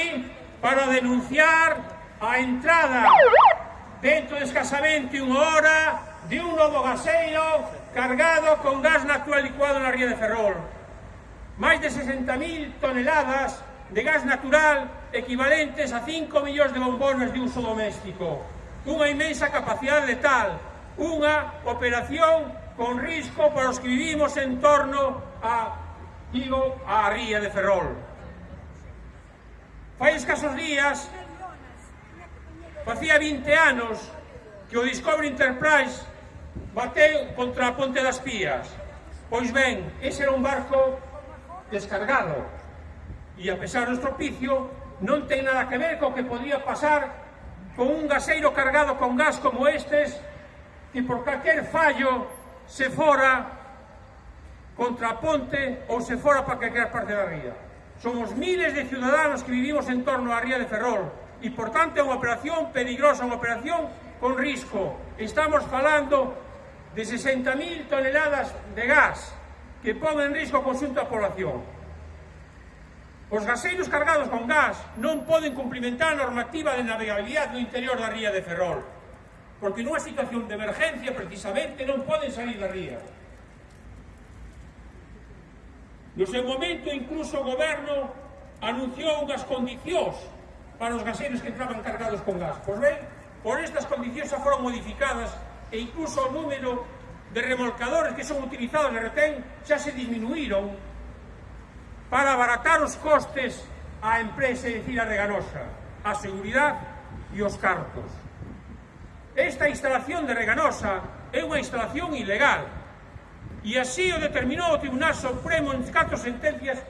aquí para denunciar a entrada dentro de escasamente unha hora de un novo gaseiro cargado con gas natural licuado na ría de Ferrol. Máis de 60.000 toneladas de gas natural equivalentes a 5 millóns de bombones de uso doméstico. Unha imensa capacidade letal, unha operación con risco para os que vivimos en torno a, digo, a ría de Ferrol. Fai escasos días, facía 20 anos que o Discovery Enterprise bateu contra a Ponte das Pías. Pois ben, ese era un barco descargado e a pesar do estropicio non ten nada que ver co que podía pasar con un gaseiro cargado con gas como estes que por calquer fallo se fora contra a ponte ou se fora para calquer parte da ría. Somos miles de ciudadanos que vivimos en torno á Ría de Ferrol e, por tanto, é unha operación peligrosa, unha operación con risco. Estamos falando de 60.000 toneladas de gas que pon en risco o conxunto da población. Os gaseiros cargados con gas non poden cumplimentar a normativa de navegabilidade no interior da Ría de Ferrol, porque nunha situación de emergencia, precisamente, non poden salir da Ría. No seu momento, incluso o goberno anunciou unhas condicións para os gaseiros que entraban cargados con gas. Pois ben, por estas condicións xa foron modificadas e incluso o número de remolcadores que son utilizados na retén xa se disminuíron para abaratar os costes á empresa, é dicir, a Reganosa, a seguridade e os cartos. Esta instalación de Reganosa é unha instalación ilegal, E así o determinou o Tribunal Supremo en catro sentencias,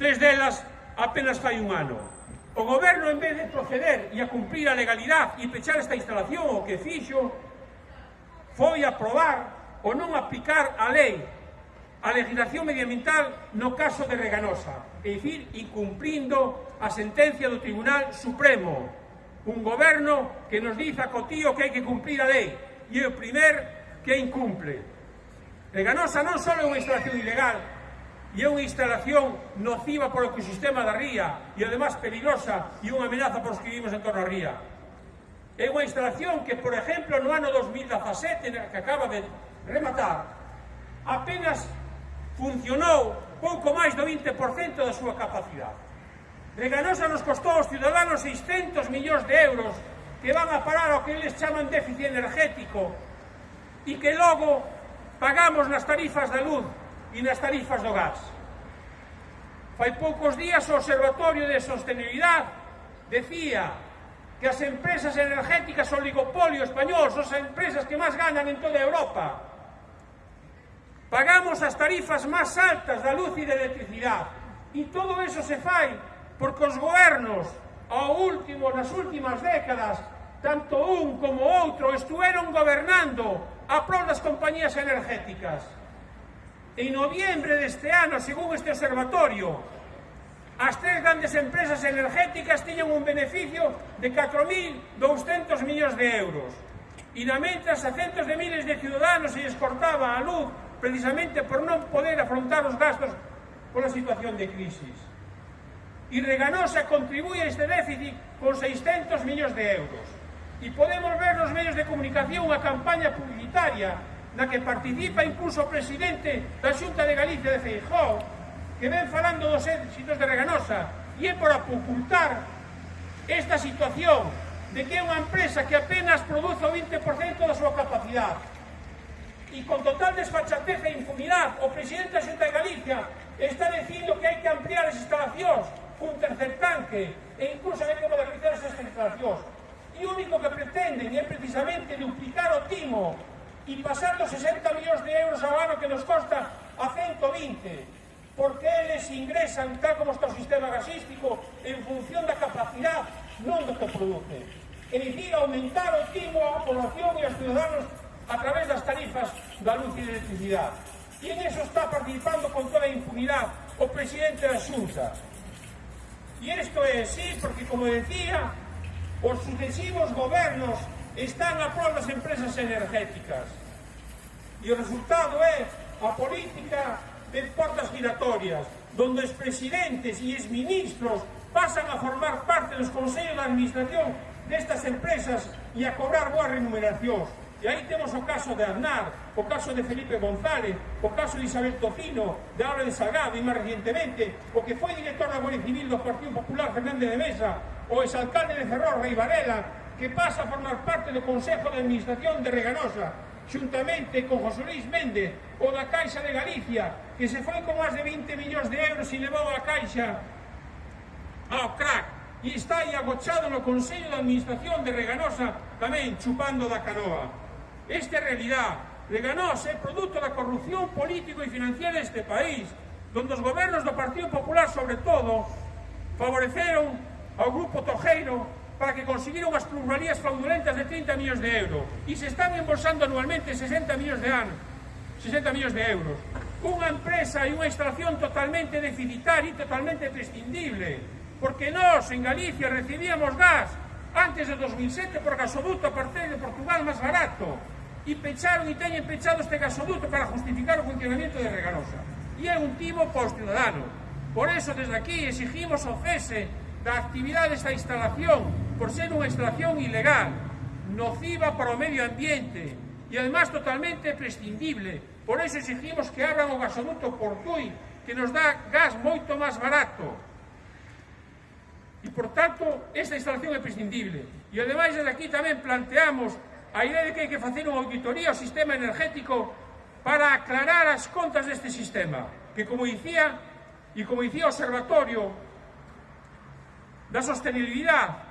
tres delas apenas fai un ano. O goberno, en vez de proceder e a cumprir a legalidade e pechar esta instalación, o que fixo, foi aprobar ou non aplicar a lei a legislación medioambiental no caso de Reganosa, e dicir, incumprindo a sentencia do Tribunal Supremo. Un goberno que nos diz a Cotío que hai que cumprir a lei, e o primer que incumple. Reganosa non só é unha instalación ilegal, e é unha instalación nociva para o ecosistema da ría e además peligrosa e unha amenaza para os que vivimos en torno a ría. É unha instalación que, por exemplo, no ano 2017, que acaba de rematar, apenas funcionou pouco máis do 20% da súa capacidade. Reganosa nos costou aos ciudadanos 600 millóns de euros que van a parar ao que eles chaman déficit energético e que logo Pagamos nas tarifas da luz e nas tarifas do gas. Fai poucos días o Observatorio de Sostenibilidade decía que as empresas energéticas son oligopolio español, son as empresas que máis ganan en toda Europa. Pagamos as tarifas máis altas da luz e da electricidade. E todo eso se fai porque os gobernos, ao último, nas últimas décadas, tanto un como outro, estuveron gobernando a prol das compañías energéticas. En noviembre deste ano, según este observatorio, as tres grandes empresas energéticas tiñan un beneficio de 4.200 millóns de euros. E na mentras a centos de miles de ciudadanos se cortaba a luz precisamente por non poder afrontar os gastos pola situación de crisis. E Reganosa contribuía a este déficit con 600 millóns de euros. E podemos ver nos medios de comunicación a campaña publicitaria na que participa incluso o presidente da Xunta de Galicia de Feijóo que ven falando dos éxitos de Reganosa. E é para ocultar esta situación de que é unha empresa que apenas produce o 20% da súa capacidade. E con total desfachatez e impunidade o presidente da Xunta de Galicia está dicindo que hai que ampliar as instalacións cun tercer tanque e incluso hai que modernizar esas instalacións. E o único que pretenden é precisamente duplicar o timo e pasar dos 60 millóns de euros ao ano que nos costa a 120 porque eles ingresan tal como está o sistema gasístico en función da capacidade non do que produce. É dicir, aumentar o timo á población e aos ciudadanos a través das tarifas da luz e electricidade e en eso está participando con toda a impunidade o presidente da Xunta e isto é así porque como decía Os sucesivos gobernos están a prol das empresas energéticas. E o resultado é a política de portas giratorias, donde os presidentes e exministros pasan a formar parte dos consellos de administración destas empresas e a cobrar boas remuneracións. E aí temos o caso de Aznar, o caso de Felipe González, o caso de Isabel Tocino, de Álvarez Salgado e máis recientemente, o que foi director da Guardia Civil do Partido Popular Fernández de Mesa, o exalcalde de Ferrol, Rei Varela, que pasa a formar parte do Consejo de Administración de Reganosa, xuntamente con José Luis Méndez, o da Caixa de Galicia, que se foi con máis de 20 millóns de euros e levou a Caixa ao crack e está aí agochado no Consello de Administración de Reganosa tamén chupando da canoa. Esta é realidad. Reganosa é produto da corrupción político e financiera deste país, donde os gobernos do Partido Popular, sobre todo, favoreceron ao Grupo Tojeiro para que conseguiron as pluralías fraudulentas de 30 millóns de euros. E se están embolsando anualmente 60 millóns de anos 60 millóns de euros. Unha empresa e unha instalación totalmente deficitaria e totalmente prescindible. Porque nós en Galicia recibíamos gas antes de 2007 por gasoduto a partir de Portugal máis barato. E pecharon e teñen pechado este gasoduto para justificar o funcionamiento de Reganosa e é un timo para os ciudadanos por eso desde aquí exigimos o cese da actividade desta instalación por ser unha instalación ilegal, nociva para o medio ambiente e además totalmente prescindible. Por eso exigimos que abran o gasoduto Portui, que nos dá gas moito máis barato. E, por tanto, esta instalación é prescindible. E, ademais, desde aquí tamén planteamos a idea de que hai que facer unha auditoría ao sistema energético para aclarar as contas deste sistema, que, como dicía, e como dicía o observatorio, da sostenibilidade.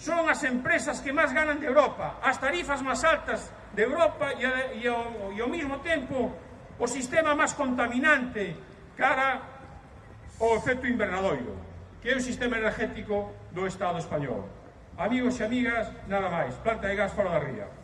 Son as empresas que máis ganan de Europa, as tarifas máis altas de Europa e, e, ao, e ao mesmo tempo o sistema máis contaminante cara ao efecto invernadoiro, que é o sistema energético do Estado español. Amigos e amigas, nada máis. Planta de gas fora da ría.